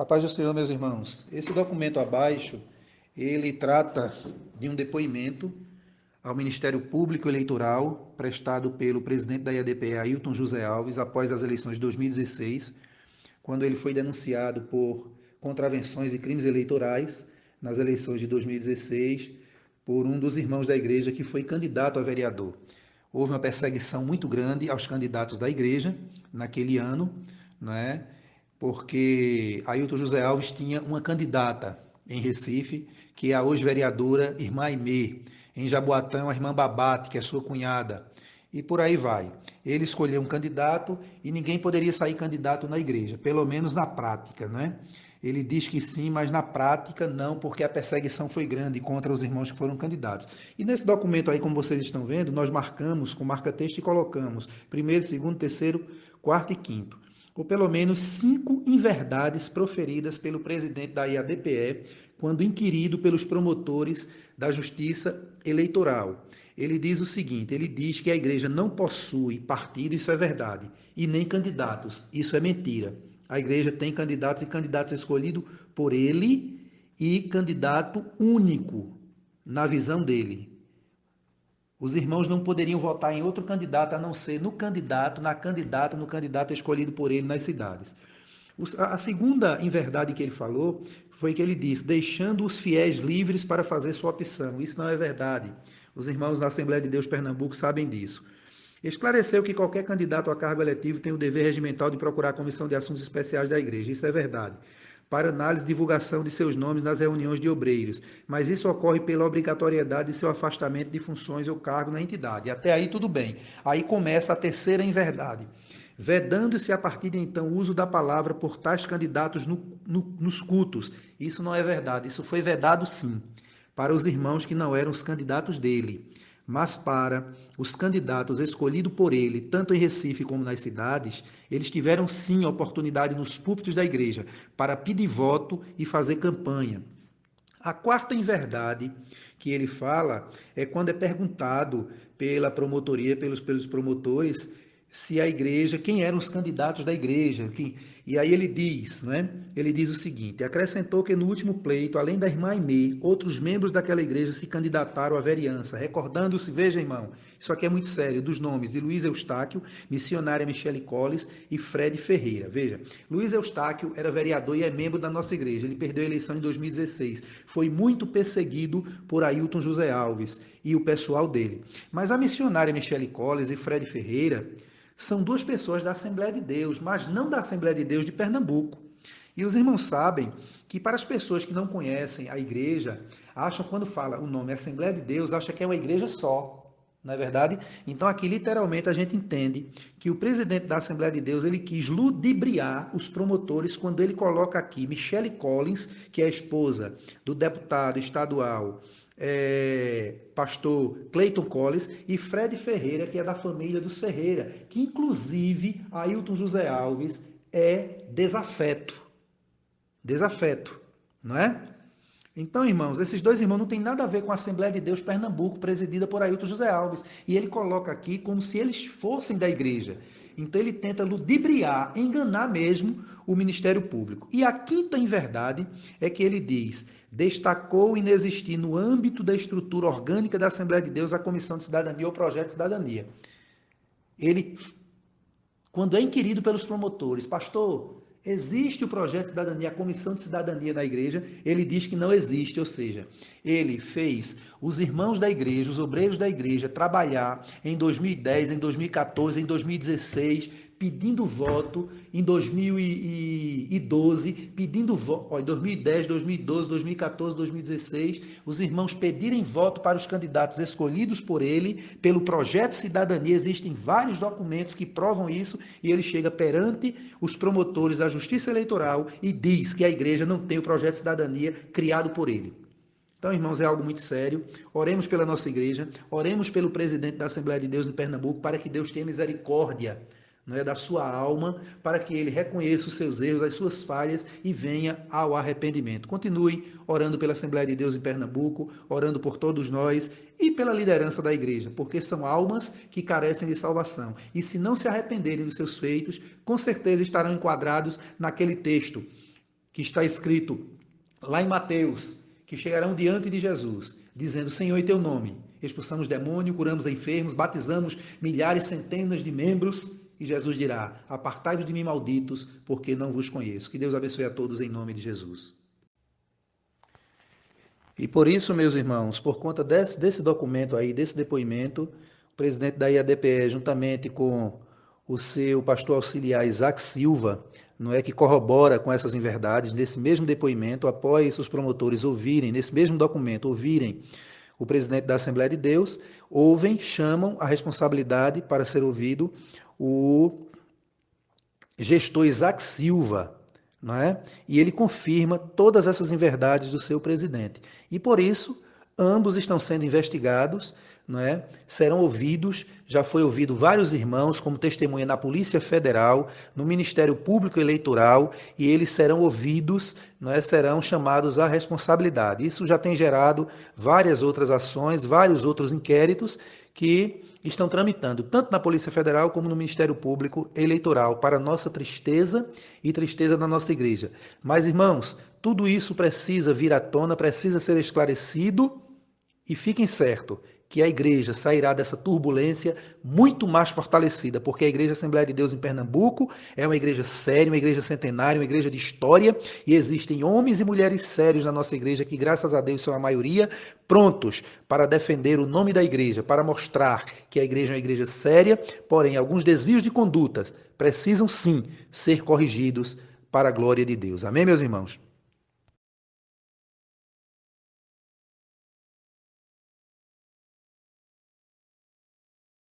A paz do Senhor, meus irmãos. Esse documento abaixo, ele trata de um depoimento ao Ministério Público Eleitoral prestado pelo presidente da IADPE, Ailton José Alves, após as eleições de 2016, quando ele foi denunciado por contravenções e crimes eleitorais nas eleições de 2016 por um dos irmãos da igreja que foi candidato a vereador. Houve uma perseguição muito grande aos candidatos da igreja naquele ano, não é? Porque Ailton José Alves tinha uma candidata em Recife, que é a hoje vereadora Irmã Aimee, em Jaboatão, a irmã Babate, que é sua cunhada, e por aí vai. Ele escolheu um candidato e ninguém poderia sair candidato na igreja, pelo menos na prática, né? Ele diz que sim, mas na prática não, porque a perseguição foi grande contra os irmãos que foram candidatos. E nesse documento aí, como vocês estão vendo, nós marcamos com marca-texto e colocamos primeiro, segundo, terceiro, quarto e quinto ou pelo menos cinco inverdades proferidas pelo presidente da IADPE quando inquirido pelos promotores da Justiça Eleitoral. Ele diz o seguinte: ele diz que a igreja não possui partido, isso é verdade, e nem candidatos, isso é mentira. A igreja tem candidatos e candidatos escolhidos por ele e candidato único na visão dele. Os irmãos não poderiam votar em outro candidato a não ser no candidato, na candidata, no candidato escolhido por ele nas cidades. A segunda inverdade que ele falou foi que ele disse: deixando os fiéis livres para fazer sua opção. Isso não é verdade. Os irmãos da Assembleia de Deus Pernambuco sabem disso. Esclareceu que qualquer candidato a cargo eletivo tem o dever regimental de procurar a Comissão de Assuntos Especiais da Igreja. Isso é verdade para análise e divulgação de seus nomes nas reuniões de obreiros, mas isso ocorre pela obrigatoriedade de seu afastamento de funções ou cargo na entidade. Até aí tudo bem. Aí começa a terceira inverdade. Vedando-se a partir de então o uso da palavra por tais candidatos no, no, nos cultos. Isso não é verdade, isso foi vedado sim, para os irmãos que não eram os candidatos dele mas para os candidatos escolhidos por ele, tanto em Recife como nas cidades, eles tiveram sim oportunidade nos púlpitos da igreja para pedir voto e fazer campanha. A quarta inverdade que ele fala é quando é perguntado pela promotoria, pelos, pelos promotores, se a igreja, quem eram os candidatos da igreja. Que, e aí ele diz, né? Ele diz o seguinte: acrescentou que no último pleito, além da irmã Aimee, outros membros daquela igreja se candidataram à vereança, recordando-se, veja, irmão, isso aqui é muito sério, dos nomes de Luiz Eustáquio, missionária Michele Colles e Fred Ferreira. Veja, Luiz Eustáquio era vereador e é membro da nossa igreja. Ele perdeu a eleição em 2016. Foi muito perseguido por Ailton José Alves e o pessoal dele. Mas a missionária Michele Colles e Fred Ferreira são duas pessoas da Assembleia de Deus, mas não da Assembleia de Deus de Pernambuco. E os irmãos sabem que para as pessoas que não conhecem a igreja, acham quando fala o nome Assembleia de Deus, acha que é uma igreja só. Não é verdade? Então aqui literalmente a gente entende que o presidente da Assembleia de Deus, ele quis ludibriar os promotores quando ele coloca aqui Michelle Collins, que é a esposa do deputado estadual é, pastor Clayton Collins e Fred Ferreira, que é da família dos Ferreira, que inclusive Ailton José Alves é desafeto. Desafeto, não é? Então, irmãos, esses dois irmãos não têm nada a ver com a Assembleia de Deus Pernambuco, presidida por Ailton José Alves. E ele coloca aqui como se eles fossem da igreja. Então ele tenta ludibriar, enganar mesmo o Ministério Público. E a quinta inverdade é que ele diz: destacou inexistir no âmbito da estrutura orgânica da Assembleia de Deus a Comissão de Cidadania ou Projeto de Cidadania. Ele, quando é inquirido pelos promotores, pastor, existe o projeto de cidadania, a comissão de cidadania da igreja, ele diz que não existe, ou seja, ele fez os irmãos da igreja, os obreiros da igreja trabalhar em 2010, em 2014, em 2016, pedindo voto em 2012, pedindo voto, em 2010, 2012, 2014, 2016, os irmãos pedirem voto para os candidatos escolhidos por ele, pelo projeto Cidadania, existem vários documentos que provam isso, e ele chega perante os promotores da Justiça Eleitoral e diz que a igreja não tem o projeto Cidadania criado por ele. Então, irmãos, é algo muito sério. Oremos pela nossa igreja, oremos pelo presidente da Assembleia de Deus de Pernambuco, para que Deus tenha misericórdia é, da sua alma, para que ele reconheça os seus erros, as suas falhas e venha ao arrependimento. Continue orando pela Assembleia de Deus em Pernambuco, orando por todos nós e pela liderança da igreja, porque são almas que carecem de salvação. E se não se arrependerem dos seus feitos, com certeza estarão enquadrados naquele texto que está escrito lá em Mateus, que chegarão diante de Jesus, dizendo: Senhor, em teu nome, expulsamos demônio, curamos enfermos, batizamos milhares, centenas de membros. E Jesus dirá: Apartai-vos de mim, malditos, porque não vos conheço. Que Deus abençoe a todos em nome de Jesus. E por isso, meus irmãos, por conta desse, desse documento aí, desse depoimento, o presidente da IADPE, juntamente com o seu pastor auxiliar Isaac Silva, não é que corrobora com essas inverdades, nesse mesmo depoimento, após os promotores ouvirem, nesse mesmo documento, ouvirem o presidente da Assembleia de Deus, ouvem, chamam a responsabilidade para ser ouvido o gestor Isaac Silva, não é? E ele confirma todas essas inverdades do seu presidente. E por isso, ambos estão sendo investigados é? serão ouvidos, já foi ouvido vários irmãos como testemunha na Polícia Federal, no Ministério Público Eleitoral, e eles serão ouvidos, não é? serão chamados à responsabilidade. Isso já tem gerado várias outras ações, vários outros inquéritos que estão tramitando, tanto na Polícia Federal como no Ministério Público Eleitoral, para nossa tristeza e tristeza da nossa igreja. Mas, irmãos, tudo isso precisa vir à tona, precisa ser esclarecido, e fiquem certos, que a igreja sairá dessa turbulência muito mais fortalecida, porque a Igreja Assembleia de Deus em Pernambuco é uma igreja séria, uma igreja centenária, uma igreja de história, e existem homens e mulheres sérios na nossa igreja que, graças a Deus, são a maioria, prontos para defender o nome da igreja, para mostrar que a igreja é uma igreja séria, porém, alguns desvios de condutas precisam sim ser corrigidos para a glória de Deus. Amém, meus irmãos?